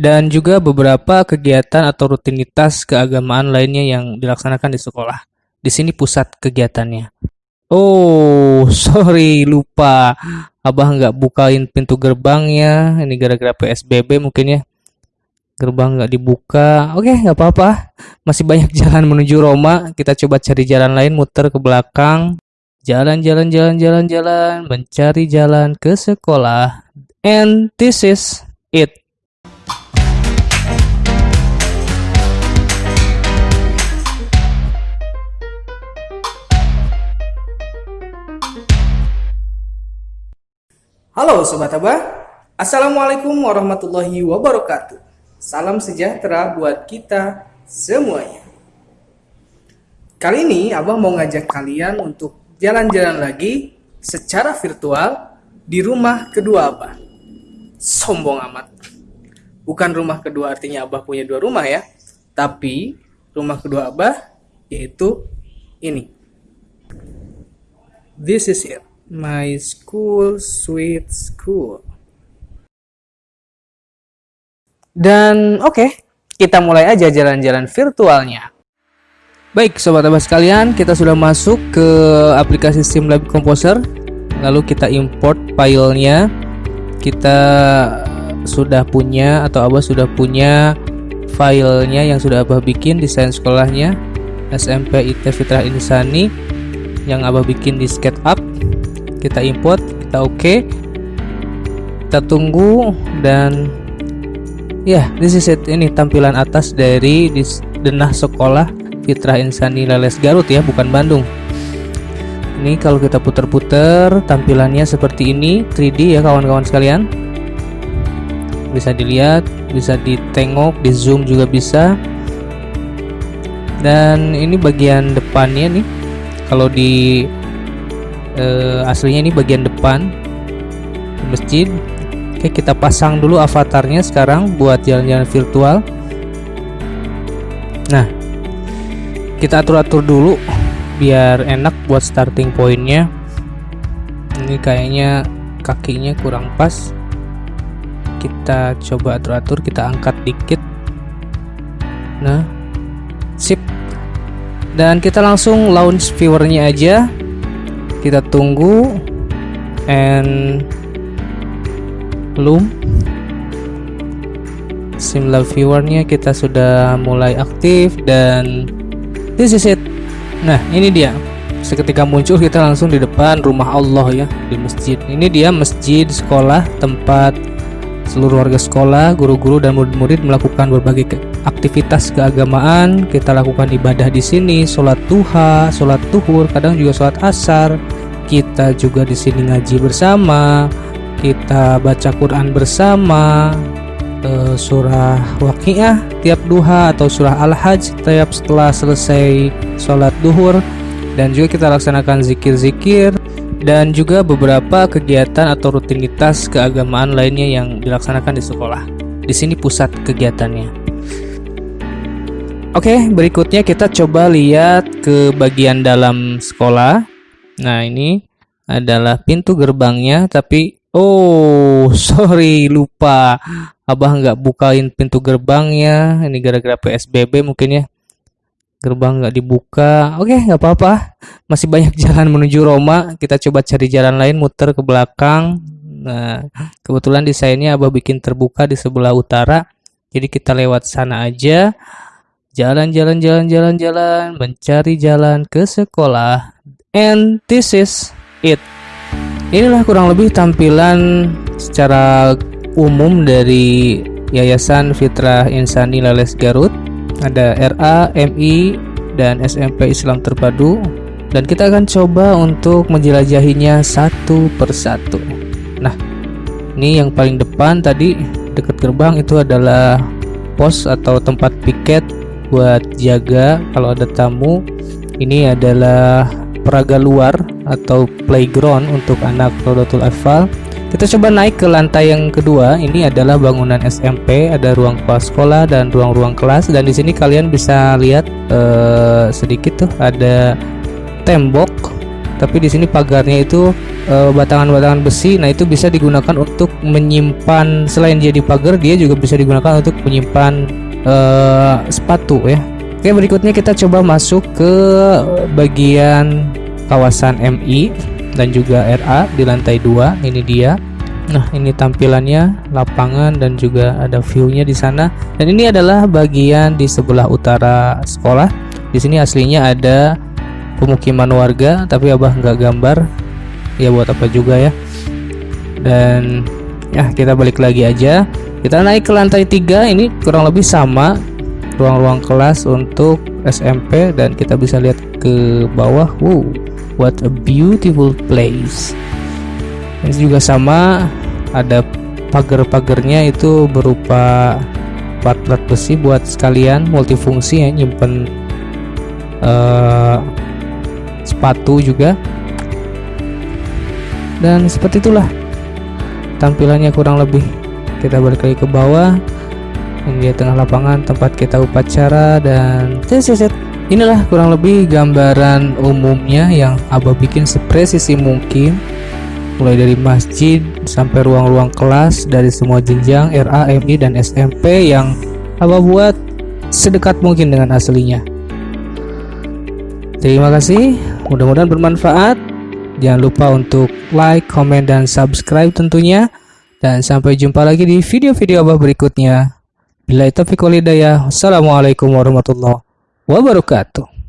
dan juga beberapa kegiatan atau rutinitas keagamaan lainnya yang dilaksanakan di sekolah. Di sini pusat kegiatannya. Oh, sorry, lupa. Abah nggak bukain pintu gerbangnya. Ini gara-gara PSBB mungkin ya. Gerbang nggak dibuka. Oke, nggak apa-apa. Masih banyak jalan menuju Roma. Kita coba cari jalan lain, muter ke belakang. Jalan-jalan, jalan-jalan, jalan. Mencari jalan ke sekolah. And this is it. Halo Sobat Abah, Assalamualaikum warahmatullahi wabarakatuh. Salam sejahtera buat kita semuanya. Kali ini Abah mau ngajak kalian untuk jalan-jalan lagi secara virtual di rumah kedua Abah. Sombong amat. Bukan rumah kedua artinya Abah punya dua rumah ya, tapi rumah kedua Abah yaitu ini. This is it. My School Sweet School. Dan oke, okay, kita mulai aja jalan-jalan virtualnya. Baik, sobat abah sekalian, kita sudah masuk ke aplikasi Simlab Composer. Lalu kita import filenya. Kita sudah punya atau abah sudah punya filenya yang sudah abah bikin desain sekolahnya SMP IT Fitrah Insani yang abah bikin di SketchUp kita import kita oke. Okay. kita tunggu dan ya yeah, this is it. Ini tampilan atas dari denah sekolah Fitrah Insani Leles Garut ya bukan Bandung. Ini kalau kita putar-putar tampilannya seperti ini 3D ya kawan-kawan sekalian. Bisa dilihat bisa ditengok di zoom juga bisa. Dan ini bagian depannya nih kalau di uh, aslinya ini bagian depan masjid. Oke kita pasang dulu avatarnya sekarang buat jalan-jalan virtual. Nah kita atur-atur dulu biar enak buat starting pointnya. Ini kayaknya kakinya kurang pas. Kita coba atur-atur kita angkat dikit. Nah sip. Dan kita langsung launch viewernya aja kita tunggu and belum. Simlab viewernya kita sudah mulai aktif dan this is it. Nah ini dia. Seketika muncul kita langsung di depan rumah Allah ya di masjid. Ini dia masjid sekolah tempat seluruh warga sekolah guru-guru dan murid-murid melakukan berbagai aktivitas keagamaan. Kita lakukan ibadah di sini sholat duha sholat tuhur kadang juga sholat asar. Kita juga di sini ngaji bersama kita baca Quran bersama uh, surah waqiah tiap duha atau surah al-hajj tiap setelah selesai sholat duhur. Dan juga kita laksanakan zikir-zikir dan juga beberapa kegiatan atau rutinitas keagamaan lainnya yang dilaksanakan di sekolah. Di sini pusat kegiatannya. Oke, berikutnya kita coba lihat ke bagian dalam sekolah. Nah, ini adalah pintu gerbangnya, tapi oh, sorry, lupa. Abah nggak bukain pintu gerbangnya. Ini gara-gara PSBB mungkin ya. Gerbang nggak dibuka. Oke, nggak apa-apa. Masih banyak jalan menuju Roma. Kita coba cari jalan lain, muter ke belakang. Nah, kebetulan desainnya Abah bikin terbuka di sebelah utara. Jadi kita lewat sana aja. Jalan-jalan, jalan-jalan, jalan, mencari jalan ke sekolah And this is it. Inilah kurang lebih tampilan secara umum dari Yayasan Fitrah Insani Lales Garut. Ada RA, MI, dan SMP Islam Terpadu. Dan kita akan coba untuk menjelajahinya satu persatu. Nah, ini yang paling depan tadi dekat gerbang itu adalah pos atau tempat piket buat jaga kalau ada tamu. Ini adalah peraga luar atau playground untuk anak Rodotul Atfal kita coba naik ke lantai yang kedua. Ini adalah bangunan SMP ada ruang kelas sekolah dan ruang-ruang kelas. Dan di sini kalian bisa lihat uh, sedikit tuh ada tembok. Tapi di sini pagarnya itu eh, batangan-batangan besi. Nah itu bisa digunakan untuk menyimpan selain jadi pagar dia juga bisa digunakan untuk menyimpan uh, sepatu ya. Oke berikutnya kita coba masuk ke bagian kawasan MI dan juga RA di lantai 2 ini dia Nah, ini tampilannya lapangan dan juga ada view-nya di sana. Dan ini adalah bagian di sebelah utara sekolah. Di sini aslinya ada pemukiman warga, tapi Abah nggak gambar. Ya buat apa juga ya. Dan ya kita balik lagi aja. Kita naik ke lantai 3 ini kurang lebih sama ruang-ruang kelas untuk SMP dan kita bisa lihat ke bawah. Wow, what a beautiful place. Ini juga sama ada pagar-pagarnya itu berupa plat-plat besi buat sekalian multifungsi ya nyimpen uh, sepatu juga. Dan seperti itulah tampilannya kurang lebih. Kita balik lagi ke bawah ini dia tengah lapangan tempat kita upacara dan set inilah kurang lebih gambaran umumnya yang abah bikin sepresisi mungkin mulai dari masjid sampai ruang-ruang kelas dari semua jenjang RA, MI, dan SMP yang Abah buat sedekat mungkin dengan aslinya. Terima kasih, mudah-mudahan bermanfaat. Jangan lupa untuk like, comment, dan subscribe tentunya. Dan sampai jumpa lagi di video-video Abah berikutnya. Bila itu. Wassalamualaikum warahmatullahi wabarakatuh.